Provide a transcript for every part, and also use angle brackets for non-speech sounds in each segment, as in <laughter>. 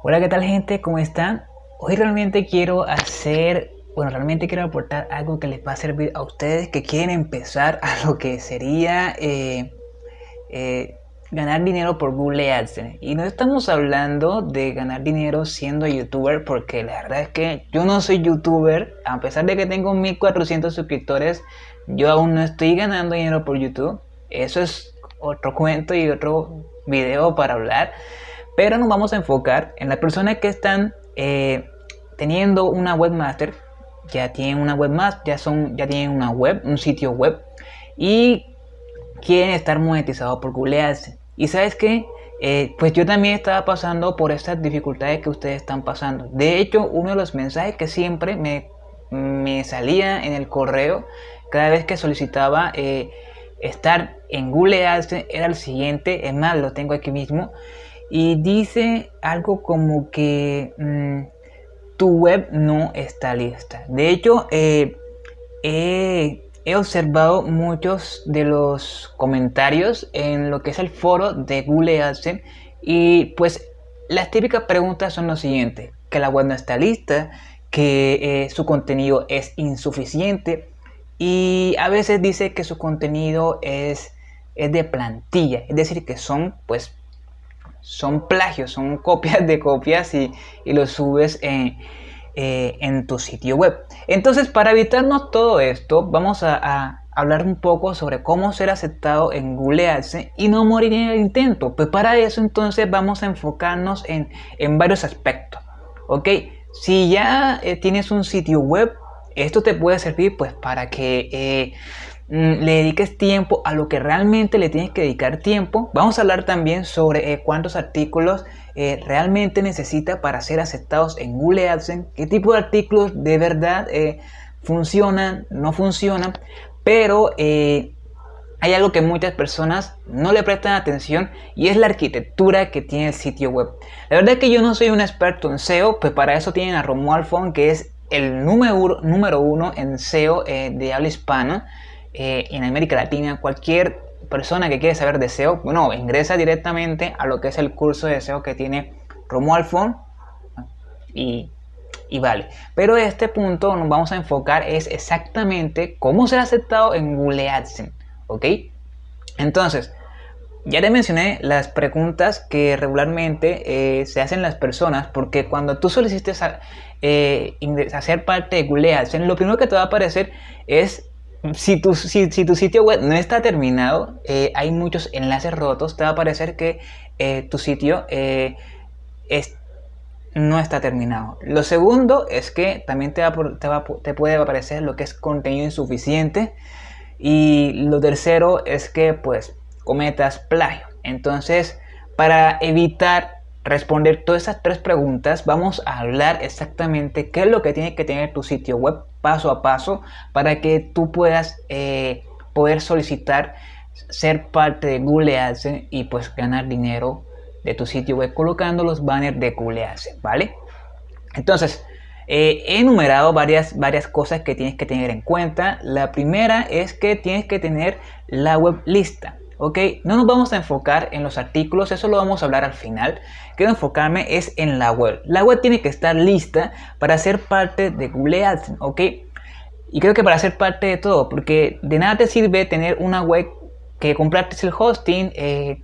Hola, ¿qué tal gente? ¿Cómo están? Hoy realmente quiero hacer, bueno, realmente quiero aportar algo que les va a servir a ustedes que quieren empezar a lo que sería eh, eh, ganar dinero por Google AdSense. Y no estamos hablando de ganar dinero siendo youtuber, porque la verdad es que yo no soy youtuber, a pesar de que tengo 1400 suscriptores, yo aún no estoy ganando dinero por YouTube. Eso es otro cuento y otro video para hablar. Pero nos vamos a enfocar en las personas que están eh, teniendo una webmaster, ya tienen una webmaster, ya, son, ya tienen una web, un sitio web y quieren estar monetizados por Google AdSense. Y sabes que eh, pues yo también estaba pasando por estas dificultades que ustedes están pasando. De hecho, uno de los mensajes que siempre me, me salía en el correo cada vez que solicitaba eh, estar en Google AdSense era el siguiente, es más, lo tengo aquí mismo y dice algo como que mm, tu web no está lista. De hecho, eh, he, observado muchos de los comentarios en lo que es el foro de Google AdSense y pues las típicas preguntas son lo siguientes, que la web no está lista, que eh, su contenido es insuficiente y a veces dice que su contenido es, es de plantilla, es decir, que son pues son plagios, son copias de copias y, y los subes eh, en, tu sitio web. Entonces, para evitarnos todo esto, vamos a, hablar un poco sobre cómo ser aceptado en Google AdSense y no morir en el intento. Pues para eso entonces vamos a enfocarnos en, varios aspectos. ¿Ok? Si ya eh, tienes un sitio web, esto te puede servir pues para que eh, le dediques tiempo a lo que realmente le tienes que dedicar tiempo. Vamos a hablar también sobre eh, cuántos artículos eh, realmente necesita para ser aceptados en Google AdSense, qué tipo de artículos de verdad eh, funcionan, no funcionan, pero hay algo que muchas personas no le prestan atención y es la arquitectura que tiene el sitio web. La verdad es que yo no soy un experto en SEO, pues para eso tienen a Romuald Font, que es el número, número uno en SEO de habla hispana. Eh, en América Latina, cualquier persona que quiere saber de SEO, bueno, ingresa directamente a lo que es el curso de SEO que tiene Romuald Font y, y vale. Pero este punto nos vamos a enfocar es exactamente cómo ser aceptado en Google AdSense, ¿ok? Entonces, ya te mencioné las preguntas que regularmente eh, se hacen las personas porque cuando tú solicites eh, hacer parte de Google AdSense, lo primero que te va a aparecer es si tu, si, tu sitio web no está terminado, eh, hay muchos enlaces rotos, te va a parecer que eh, tu sitio eh, no está terminado. Lo segundo es que también te, te, puede aparecer lo que es contenido insuficiente. Y lo tercero es que pues cometas plagio. Entonces, para evitar responder todas esas tres preguntas, vamos a hablar exactamente qué es lo que tiene que tener tu sitio web paso a paso para que tú puedas eh, poder solicitar ser parte de Google AdSense y pues ganar dinero de tu sitio web colocando los banners de Google AdSense, ¿vale? Entonces, eh, he enumerado varias, varias cosas que tienes que tener en cuenta. La primera es que tienes que tener la web lista. ¿Ok? No nos vamos a enfocar en los artículos, eso lo vamos a hablar al final. Quiero enfocarme es en la web. La web tiene que estar lista para ser parte de Google AdSense, ¿ok? Y creo que para ser parte de todo, porque de nada te sirve tener una web que compraste el hosting, eh,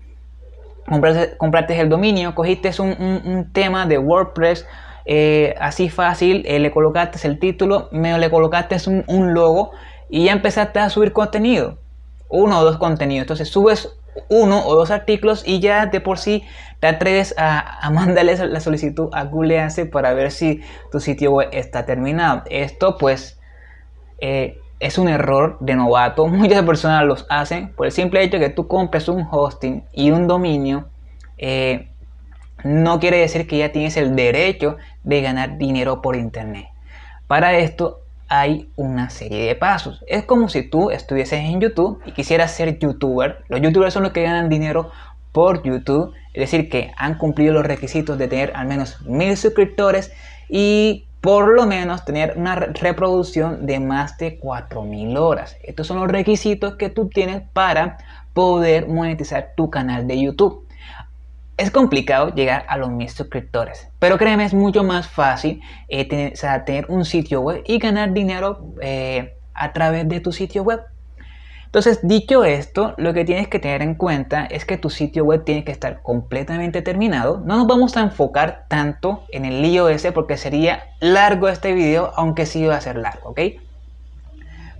compraste, el dominio, cogiste un, tema de WordPress eh, así fácil, eh, le colocaste el título, medio le colocaste un logo y ya empezaste a subir contenido uno o dos contenidos. Entonces subes uno o dos artículos y ya de por sí te atreves a, a <laughs> la solicitud a Google AdSense para ver si tu sitio web está terminado. Esto pues eh, es un error de novato. <laughs> Muchas personas los hacen por el simple hecho que tú compres un hosting y un dominio. Eh, no quiere decir que ya tienes el derecho de ganar dinero por internet. Para esto hay una serie de pasos. Es como si tú estuvieses en YouTube y quisieras ser youtuber. Los youtubers son los que ganan dinero por YouTube, es decir, que han cumplido los requisitos de tener al menos mil suscriptores y por lo menos tener una reproducción de más de 4000 horas. Estos son los requisitos que tú tienes para poder monetizar tu canal de YouTube. Es complicado llegar a los mil suscriptores, pero créeme, es mucho más fácil eh, tener, un sitio web y ganar dinero eh, a través de tu sitio web. Entonces, dicho esto, lo que tienes que tener en cuenta es que tu sitio web tiene que estar completamente terminado. No nos vamos a enfocar tanto en el lío ese porque sería largo este video, aunque sí va a ser largo, ¿ok?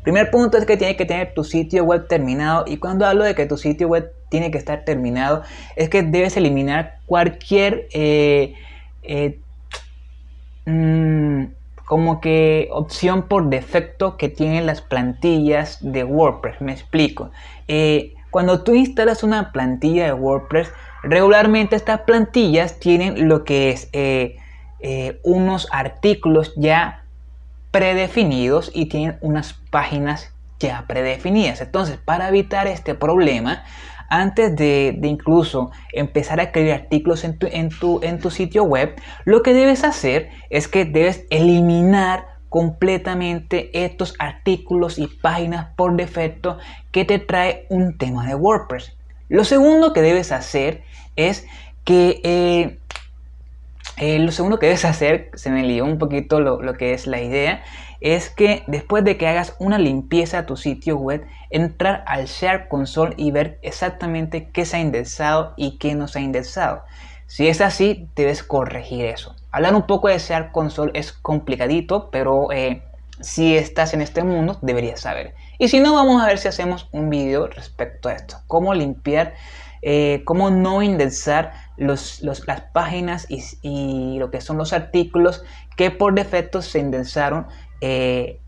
Primer punto es que tienes que tener tu sitio web terminado y cuando hablo de que tu sitio web tiene que estar terminado es que debes eliminar cualquier eh, eh, mm, como que opción por defecto que tienen las plantillas de WordPress. Me explico. Eh, cuando tú instalas una plantilla de WordPress, regularmente estas plantillas tienen lo que es unos artículos ya predefinidos y tienen unas páginas ya predefinidas. Entonces, para evitar este problema, antes de, incluso empezar a escribir artículos en tu, en, tu, en tu sitio web, lo que debes hacer es que debes eliminar completamente estos artículos y páginas por defecto que te trae un tema de WordPress. Lo segundo que debes hacer es que eh, eh, lo segundo que debes hacer, se me lió un poquito lo, que es la idea, es que después de que hagas una limpieza a tu sitio web, entrar al Share Console y ver exactamente qué se ha indexado y qué no se ha indexado. Si es así, debes corregir eso. Hablar un poco de Share Console es complicadito, pero eh, si estás en este mundo, deberías saber. Y si no, vamos a ver si hacemos un video respecto a esto. Cómo limpiar, eh, cómo no indexar las páginas y, lo que son los artículos que por defecto se indexaron eh,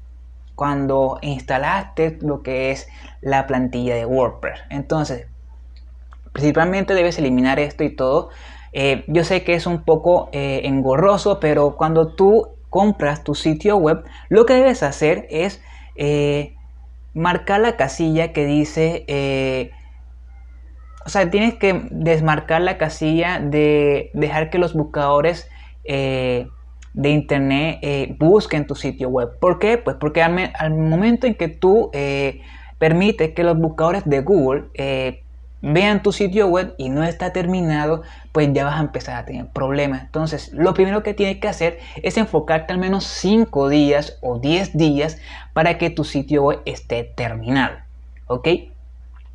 cuando instalaste lo que es la plantilla de WordPress. Entonces, principalmente debes eliminar esto y todo. Eh, yo sé que es un poco eh, engorroso, pero cuando tú compras tu sitio web, lo que debes hacer es marcar la casilla que dice o sea, tienes que desmarcar la casilla de dejar que los buscadores de internet eh, busquen tu sitio web. ¿Por qué? Pues porque al, momento en que tú eh, permites que los buscadores de Google vean tu sitio web y no está terminado, pues ya vas a empezar a tener problemas. Entonces, lo primero que tienes que hacer es enfocarte al menos 5 días o 10 días para que tu sitio web esté terminado. ¿Ok?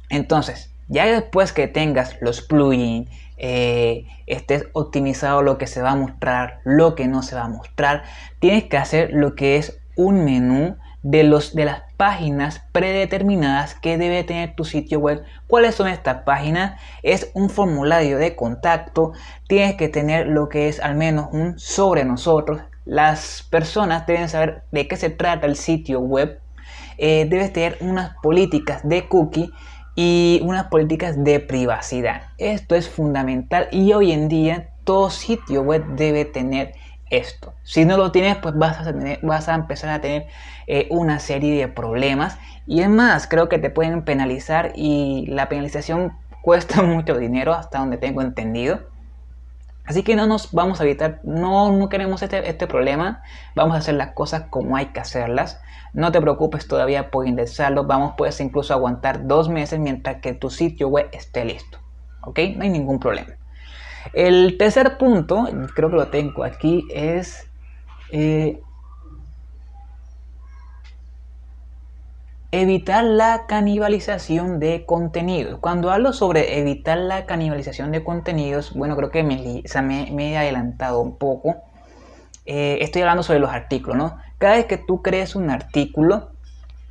Entonces, ya después que tengas los plugins, eh, estés optimizado lo que se va a mostrar, lo que no se va a mostrar, tienes que hacer lo que es un menú de, los, de las páginas predeterminadas que debe tener tu sitio web. ¿Cuáles son estas páginas? Es un formulario de contacto. Tienes que tener lo que es al menos un sobre nosotros. Las personas deben saber de qué se trata el sitio web. Eh, debes tener unas políticas de cookie y unas políticas de privacidad. Esto es fundamental y hoy en día todo sitio web debe tener esto. Si no lo tienes, pues vas a, vas a empezar a tener eh, una serie de problemas. Y es más, creo que te pueden penalizar y la penalización <laughs> cuesta mucho dinero hasta donde tengo entendido. Así que no nos vamos a evitar, no, no queremos este, este, problema, vamos a hacer las cosas como hay que hacerlas. No te preocupes todavía por indexarlo, vamos puedes incluso aguantar dos meses mientras que tu sitio web esté listo. ¿Ok? No hay ningún problema. El tercer punto, creo que lo tengo aquí, es eh, Evitar la canibalización de contenidos. Cuando hablo sobre evitar la canibalización de contenidos, bueno, creo que me, me, he adelantado un poco. Eh, estoy hablando sobre los artículos, ¿no? Cada vez que tú crees un artículo,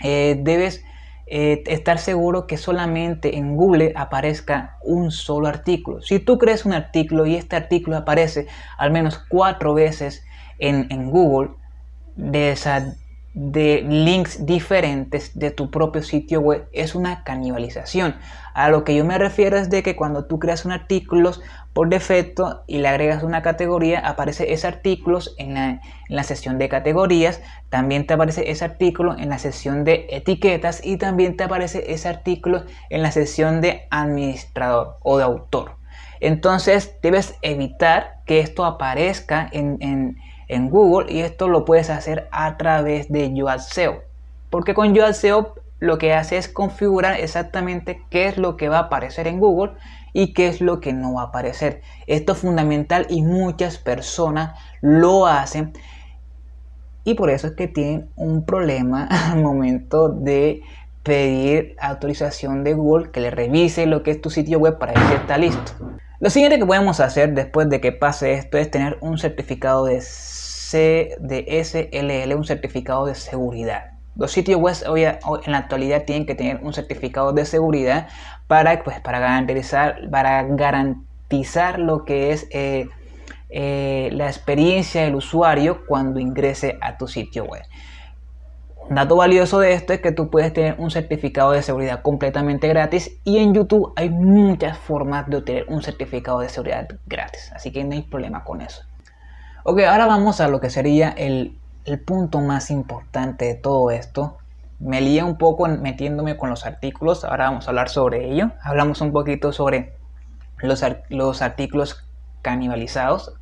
eh, debes eh, estar seguro que solamente en Google aparezca un solo artículo. Si tú crees un artículo y este artículo aparece al menos cuatro veces en, en Google, de esa de links diferentes de tu propio sitio web es una canibalización. A lo que yo me refiero es de que cuando tú creas un artículo por defecto y le agregas una categoría, aparece ese artículo en la, en la sección de categorías, también te aparece ese artículo en la sección de etiquetas y también te aparece ese artículo en la sección de administrador o de autor. Entonces debes evitar que esto aparezca en en Google y esto lo puedes hacer a través de Yoast SEO. Porque con Yoast SEO lo que hace es configurar exactamente qué es lo que va a aparecer en Google y qué es lo que no va a aparecer. Esto es fundamental y muchas personas lo hacen y por eso es que tienen un problema <laughs> al momento de pedir autorización de Google que le revise lo que es tu sitio web para ver si está listo. Lo siguiente que podemos hacer después de que pase esto es tener un certificado de, C de SLL, un certificado de seguridad. Los sitios web hoy, en la actualidad tienen que tener un certificado de seguridad para, pues, para, garantizar, para garantizar lo que es eh, eh, la experiencia del usuario cuando ingrese a tu sitio web. Un dato valioso de esto es que tú puedes tener un certificado de seguridad completamente gratis y en YouTube hay muchas formas de obtener un certificado de seguridad gratis, así que no hay problema con eso. Ok, ahora vamos a lo que sería el, punto más importante de todo esto. Me lié un poco metiéndome con los artículos, ahora vamos a hablar sobre ello. Hablamos un poquito sobre los, los artículos canibalizados,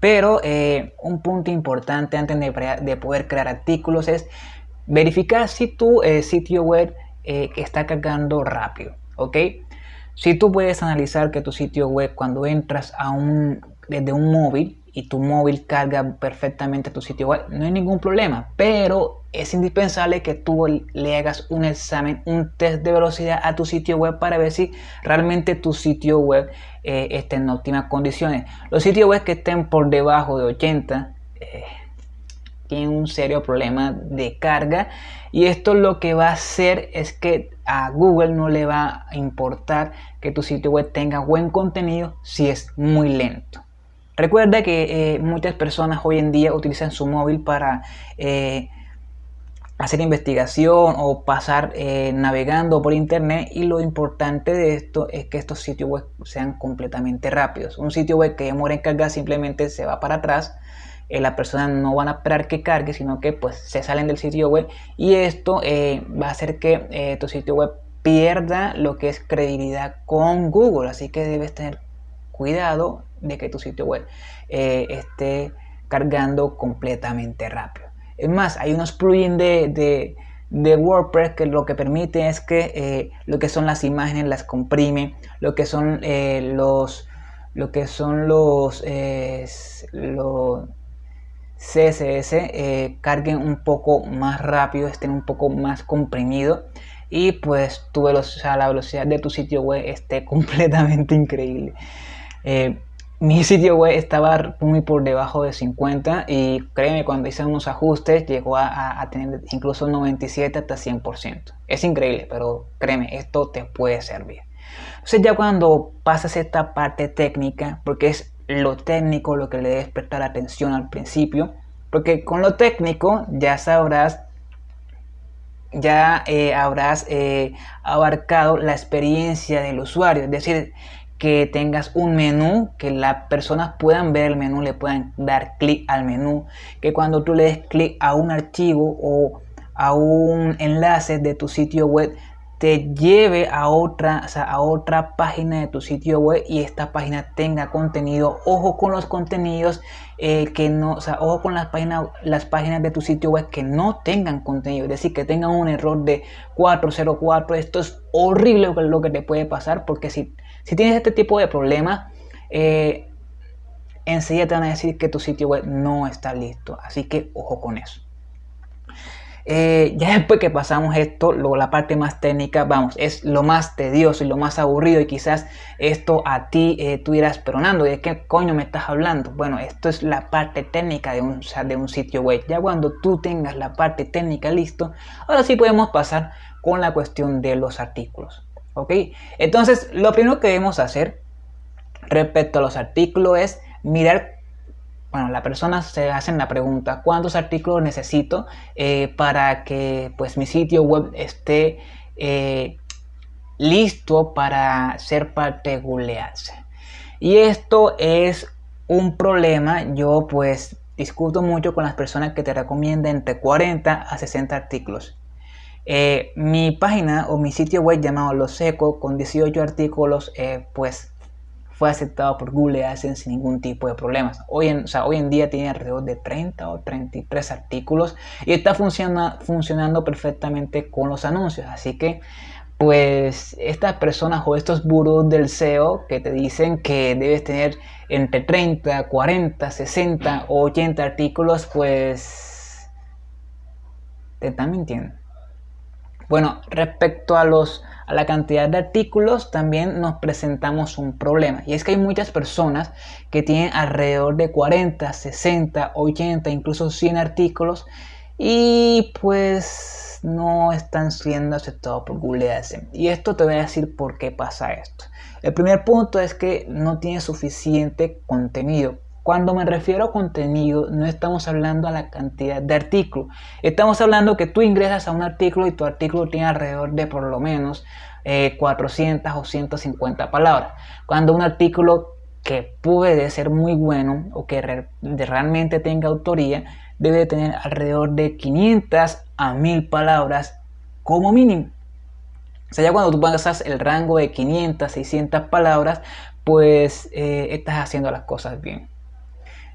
pero eh, un punto importante antes de, poder crear artículos es verificar si tu eh, sitio web eh, está cargando rápido, ¿ok? Si tú puedes analizar que tu sitio web cuando entras a un, desde un móvil y tu móvil carga perfectamente tu sitio web, no hay ningún problema, pero es indispensable que tú le hagas un examen, un test de velocidad a tu sitio web para ver si realmente tu sitio web eh, está en óptimas condiciones. Los sitios web que estén por debajo de 80 eh, tienen un serio problema de carga y esto lo que va a hacer es que a Google no le va a importar que tu sitio web tenga buen contenido si es muy lento. Recuerda que eh, muchas personas hoy en día utilizan su móvil para eh, hacer investigación o pasar eh, navegando por internet y lo importante de esto es que estos sitios web sean completamente rápidos. Un sitio web que demora en cargar simplemente se va para atrás, las personas no van a esperar que cargue, sino que pues se salen del sitio web y esto va a hacer que tu sitio web pierda lo que es credibilidad con Google, así que debes tener cuidado de que tu sitio web eh, esté cargando completamente rápido. Es más, hay unos plugins de, WordPress que lo que permite es que eh, lo que son las imágenes las comprime, lo que son eh, los lo que son los, los CSS carguen un poco más rápido, estén un poco más comprimido y pues tu velocidad, la velocidad de tu sitio web esté <laughs> completamente increíble mi sitio web estaba muy por debajo de 50 y créeme, cuando hice unos ajustes llegó a, tener incluso 97 hasta 100%. Es increíble, pero créeme, esto te puede servir. Entonces ya cuando pasas esta parte técnica, porque es lo técnico lo que le debes prestar atención al principio, porque con lo técnico ya sabrás ya eh, habrás eh, abarcado la experiencia del usuario, es decir, que tengas un menú, que las personas puedan ver el menú, le puedan dar clic al menú, que cuando tú le des clic a un archivo o a un enlace de tu sitio web, te lleve a otra, a otra página de tu sitio web y esta página tenga contenido. Ojo con los contenidos eh, que no, o ojo con las páginas, las páginas de tu sitio web que no tengan contenido, es decir, que tengan un error de 404. Esto es horrible lo que te puede pasar porque si si tienes este tipo de problemas, eh, enseguida te van a decir que tu sitio web no está listo. Así que ojo con eso. Eh, ya después que pasamos esto, luego la parte más técnica, vamos, es lo más tedioso y lo más aburrido y quizás esto a ti eh, tú irás peronando, ¿de qué coño me estás hablando? Bueno, esto es la parte técnica de un, de un sitio web. Ya cuando tú tengas la parte técnica listo, ahora sí podemos pasar con la cuestión de los artículos. ¿Ok? Entonces, lo primero que debemos hacer respecto a los artículos es mirar, bueno, la persona se hace la pregunta, ¿cuántos artículos necesito eh, para que pues mi sitio web esté eh, listo para ser parte de Y esto es un problema, yo pues discuto mucho con las personas que te recomiendan entre 40 a 60 artículos. Eh, mi página o mi sitio web llamado Los Seco con 18 artículos eh, pues fue aceptado por Google AdSense sin ningún tipo de problemas. Hoy en, hoy en día tiene alrededor de 30 o 33 artículos y está funcionando perfectamente con los anuncios. Así que pues estas personas o estos gurús del SEO que te dicen que debes tener entre 30, 40, 60 o 80 artículos, pues te están mintiendo. Bueno, respecto a, los, a la cantidad de artículos, también nos presentamos un problema. Y es que hay muchas personas que tienen alrededor de 40, 60, 80, incluso 100 artículos. Y pues no están siendo aceptados por Google AdSense. Y esto te voy a decir por qué pasa esto. El primer punto es que no tiene suficiente contenido. Cuando me refiero a contenido, no estamos hablando a la cantidad de artículos. Estamos hablando que tú ingresas a un artículo y tu artículo tiene alrededor de por lo menos 400 eh, o 150 palabras. Cuando un artículo que puede ser muy bueno o que realmente tenga autoría, debe tener alrededor de 500 a 1000 palabras como mínimo. O sea, ya cuando tú pasas el rango de 500, 600 palabras, pues eh, estás haciendo las cosas bien.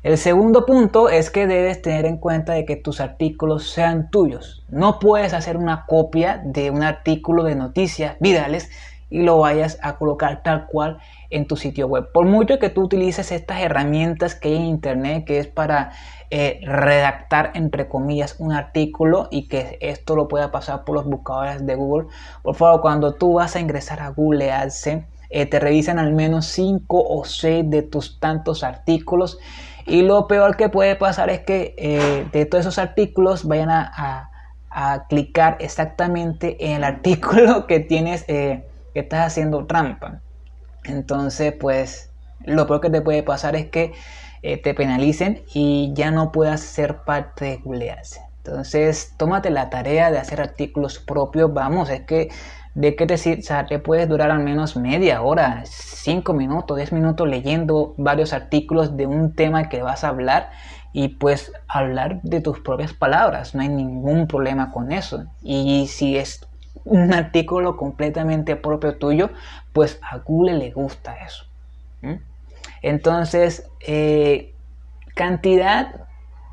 El segundo punto es que debes tener en cuenta de que tus artículos sean tuyos. No puedes hacer una copia de un artículo de noticias virales y lo vayas a colocar tal cual en tu sitio web. Por mucho que tú utilices estas herramientas que hay en internet, que es para eh, redactar entre comillas un artículo y que esto lo pueda pasar por los buscadores de Google, por favor cuando tú vas a ingresar a Google AdSense, eh, te revisan al menos 5 o 6 de tus tantos artículos. Y lo peor que puede pasar es que eh, de todos esos artículos vayan a, clicar exactamente en el <laughs> artículo que tienes que estás haciendo trampa. Entonces, pues lo peor que te puede pasar es que eh, te penalicen y ya no puedas ser parte de Google Entonces, tómate la tarea de hacer artículos propios. Vamos, es que de qué te, o sea, te puedes durar al menos media hora, cinco minutos, 10 minutos leyendo varios artículos de un tema que vas a hablar y pues hablar de tus propias palabras. No hay ningún problema con eso. Y si es un artículo completamente propio tuyo, pues a Google le gusta eso. Entonces, eh, cantidad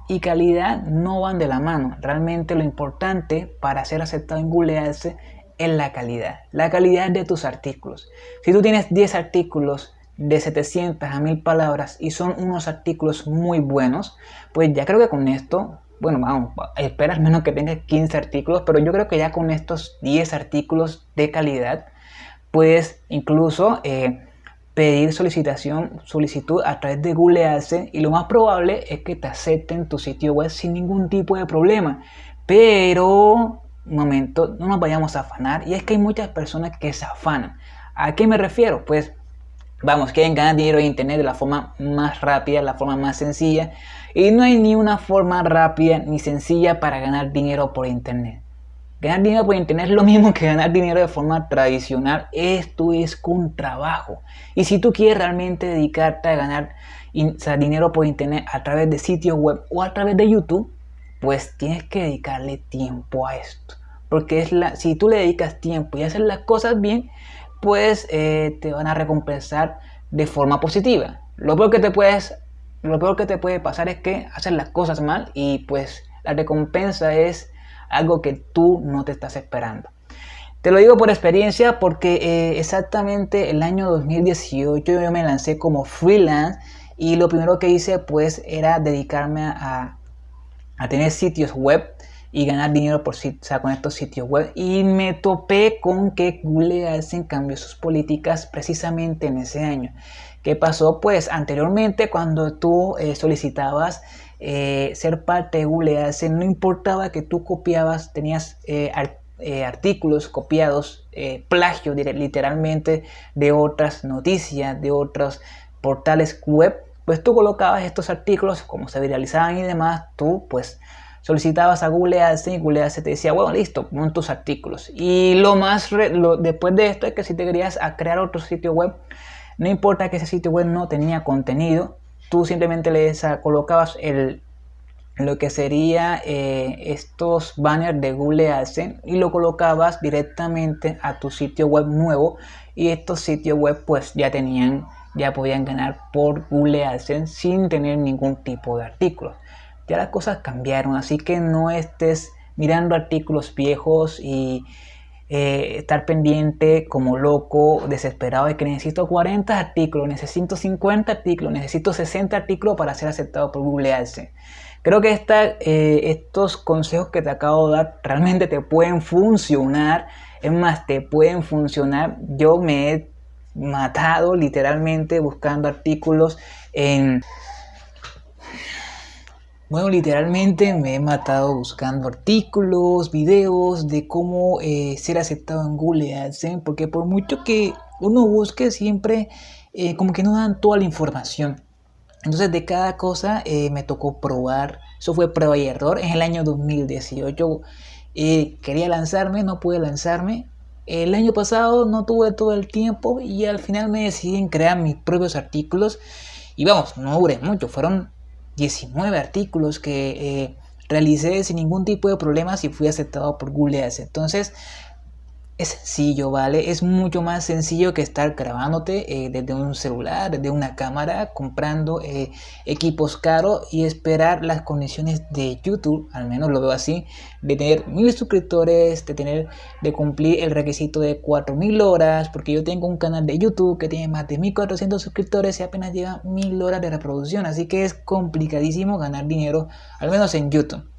y calidad no van de la mano. Realmente lo importante para ser aceptado en Google Ads es la calidad. La calidad de tus artículos. Si tú tienes 10 artículos de 700 a 1000 palabras y son unos artículos muy buenos, pues ya creo que con esto bueno, vamos, esperas menos que tengas 15 artículos, pero yo creo que ya con estos 10 artículos de calidad, puedes incluso eh, pedir solicitación, solicitud a través de Google AdSense y lo más probable es que te acepten tu sitio web sin ningún tipo de problema. Pero, momento, no nos vayamos a afanar y es que hay muchas personas que se afanan. ¿A qué me refiero? Pues, vamos, quieren ganar dinero en internet de la forma más rápida, la forma más sencilla y no hay ni una forma rápida ni sencilla para ganar dinero por internet. Ganar dinero por internet es lo mismo que ganar dinero de forma tradicional. Esto es con trabajo. Y si tú quieres realmente dedicarte a ganar dinero por internet a través de sitios web o a través de YouTube, pues tienes que dedicarle tiempo a esto. Porque es la, si tú le dedicas tiempo y haces las cosas bien, pues eh, te van a recompensar de forma positiva. Lo peor que te puedes lo peor que te puede pasar es que haces las cosas mal y pues la recompensa es algo que tú no te estás esperando. Te lo digo por experiencia porque eh, exactamente el año 2018 yo me lancé como freelance y lo primero que hice pues era dedicarme a, tener sitios web y ganar dinero por, con estos sitios web y me topé con que Google AdSense cambió sus políticas precisamente en ese año ¿Qué pasó? Pues anteriormente cuando tú eh, solicitabas eh, ser parte de Google AdSense, no importaba que tú copiabas, tenías eh, artículos copiados, plagio literalmente de otras noticias, de otros portales web, pues tú colocabas estos artículos, como se viralizaban y demás, tú pues solicitabas a Google AdSense y Google AdSense te decía, bueno, listo, pon tus artículos. Y lo más, después de esto es que si te querías crear otro sitio web, no importa que ese sitio web no tenía contenido, tú simplemente le colocabas el, lo que sería eh, estos banners de Google AdSense y lo colocabas directamente a tu sitio web nuevo y estos sitios web pues ya tenían ya podían ganar por Google AdSense sin tener ningún tipo de artículos ya las cosas cambiaron así que no estés mirando artículos viejos y eh, estar pendiente como loco, desesperado de que necesito 40 artículos, necesito 50 artículos, necesito 60 artículos para ser aceptado por Google AdSense. Creo que eh, estos consejos que te acabo de dar realmente te pueden funcionar. Es más, te pueden funcionar. Yo me he matado literalmente buscando artículos en bueno, literalmente me he matado buscando artículos, videos de cómo eh, ser aceptado en Google AdSense, porque por mucho que uno busque, siempre eh, como que no dan toda la información. Entonces de cada cosa eh, me tocó probar, eso fue prueba y error. En el año 2018 quería lanzarme, no pude lanzarme. El año pasado no tuve todo el tiempo y al final me decidí en crear mis propios artículos. Y vamos, no duré mucho, fueron 19 artículos que eh, realicé sin ningún tipo de problemas y fui aceptado por Google Ads. Entonces, es sencillo, ¿vale? Es mucho más sencillo que estar grabándote eh, desde un celular, desde una cámara, comprando eh, equipos caros y esperar las condiciones de YouTube, al menos lo veo así, de tener mil suscriptores, de tener, de cumplir el requisito de 4000 horas, porque yo tengo un canal de YouTube que tiene más de 1400 suscriptores y apenas lleva mil horas de reproducción, así que es complicadísimo ganar dinero, al menos en YouTube.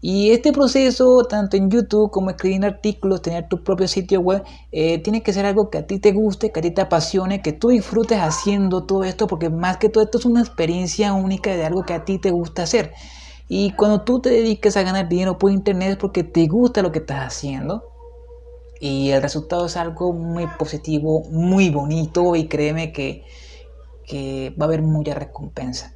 Y este proceso, tanto en YouTube como escribiendo artículos, tener tu propio sitio web, eh, tiene que ser algo que a ti te guste, que a ti te apasione, que tú disfrutes haciendo todo esto, porque más que todo esto es una experiencia única de algo que a ti te gusta hacer. Y cuando tú te dediques a ganar dinero por internet es porque te gusta lo que estás haciendo. Y el resultado es algo muy positivo, muy bonito y créeme que, que va a haber mucha recompensa.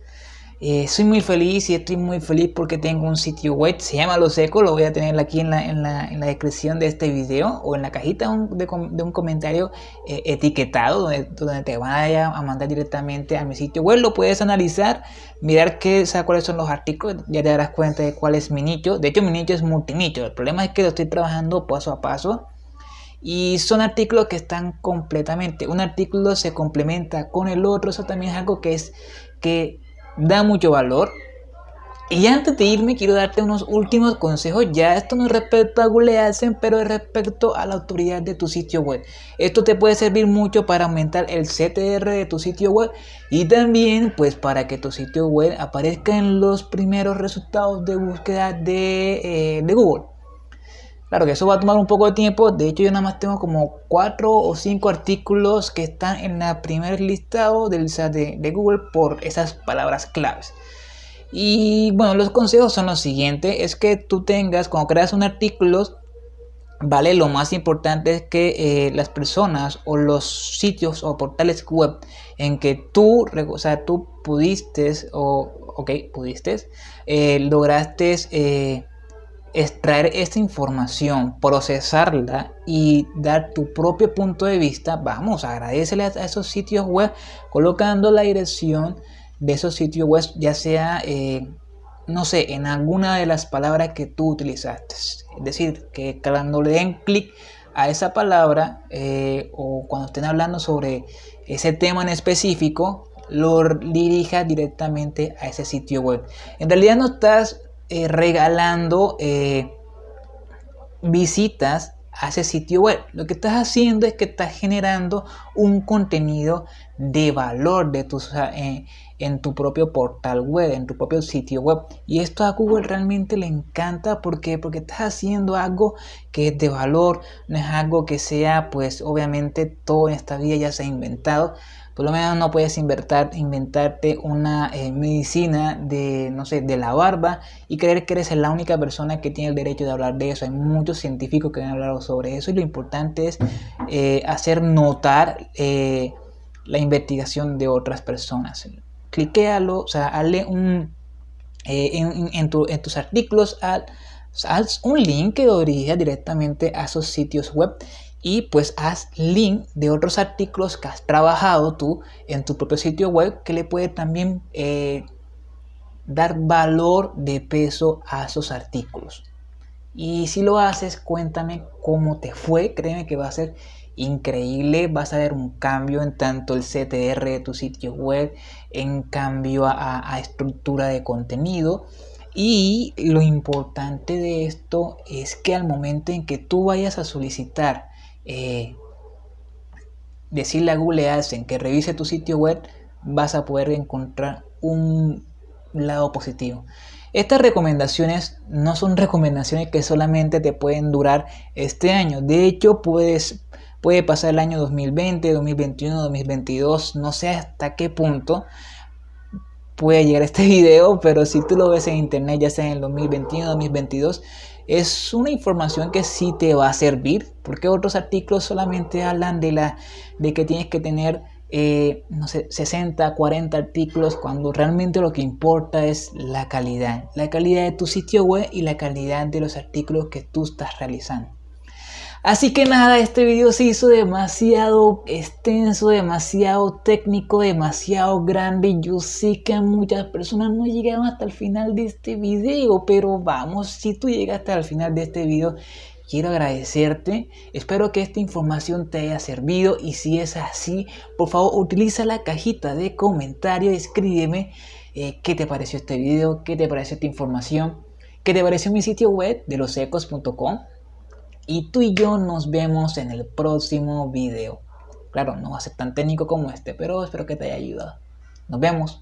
Eh, soy muy feliz y estoy muy feliz porque tengo un sitio web, se llama Lo Seco, lo voy a tener aquí en la, en la, en la descripción de este video o en la cajita de, un comentario eh, etiquetado donde, donde, te vaya a mandar directamente a mi sitio web. Lo puedes analizar, mirar qué, cuáles son los artículos, ya te darás cuenta de cuál es mi nicho. De hecho, mi nicho es multinicho. El problema es que lo estoy trabajando paso a paso. Y son artículos que están completamente, un artículo se complementa con el otro, eso también es algo que es que da mucho valor. Y antes de irme quiero darte unos últimos consejos, ya esto no es respecto a Google AdSense, pero es respecto a la autoridad de tu sitio web. Esto te puede servir mucho para aumentar el CTR de tu sitio web y también pues para que tu sitio web aparezca en los primeros resultados de búsqueda de, eh, de Google. Claro que eso va a tomar un poco de tiempo. De hecho, yo nada más tengo como 4 o 5 artículos que están en la primer listado del de, de Google por esas palabras claves. Y bueno, los consejos son los siguientes. Es que tú tengas, cuando creas un artículo, ¿vale? Lo más importante es que eh, las personas o los sitios o portales web en que tú, o sea, tú pudiste o, ok, pudiste, eh, lograste... Eh, extraer esta información, procesarla y dar tu propio punto de vista, vamos, agradecele a esos sitios web colocando la dirección de esos sitios web, ya sea, eh, no sé, en alguna de las palabras que tú utilizaste. Es decir, que cuando le den clic a esa palabra eh, o cuando estén hablando sobre ese tema en específico, lo dirija directamente a ese sitio web. En realidad no estás eh, regalando eh, visitas a ese sitio web. Lo que estás haciendo es que estás generando un contenido de valor de eh, en tu propio portal web, en tu propio sitio web. Y esto a Google realmente le encanta porque porque estás haciendo algo que es de valor, no es algo que sea, pues obviamente todo en esta vida ya se ha inventado, por lo menos no puedes inventar, inventarte una eh, medicina de, no sé, de la barba y creer que eres la única persona que tiene el derecho de hablar de eso. Hay muchos científicos que han hablado sobre eso y lo importante es eh, hacer notar eh, la investigación de otras personas. Cliquealo, o sea, hazle un... en, tus artículos, haz, un link que dirija directamente a esos sitios web y pues haz link de otros artículos que has trabajado tú en tu propio sitio web que le puede también eh, dar valor de peso a esos artículos. Y si lo haces, cuéntame cómo te fue. Créeme que va a ser increíble. Vas a ver un cambio en tanto el CTR de tu sitio web, en cambio a, a estructura de contenido Y lo importante de esto es que al momento en que tú vayas a solicitar, eh, decirle a Google AdSense que revise tu sitio web, vas a poder encontrar un lado positivo. Estas recomendaciones no son recomendaciones que solamente te pueden durar este año. De hecho, puedes, puede pasar el año 2020, 2021, 2022, no sé hasta qué punto puede llegar este <laughs> video, pero si tú lo ves en internet, ya sea en el 2021, 2022, es una información que sí te va a servir, porque otros artículos solamente hablan de, la, de que tienes que tener eh, no sé, 60, 40 artículos, cuando realmente lo que importa es la calidad. La calidad de tu sitio web y la calidad de los artículos que tú estás realizando. Así que nada, este video se hizo demasiado extenso, demasiado técnico, demasiado grande. Yo sé que muchas personas no llegaron hasta el final de este video, pero vamos, si tú llegaste al final de este video, quiero agradecerte. Espero que esta información te haya servido y si es así, por favor utiliza la cajita de comentarios, escríbeme eh, qué te pareció este video, qué te pareció esta información, qué te pareció mi sitio web de losecos.com y tú y yo nos vemos en el próximo video. Claro, no va a ser tan técnico como este, pero espero que te haya ayudado. Nos vemos.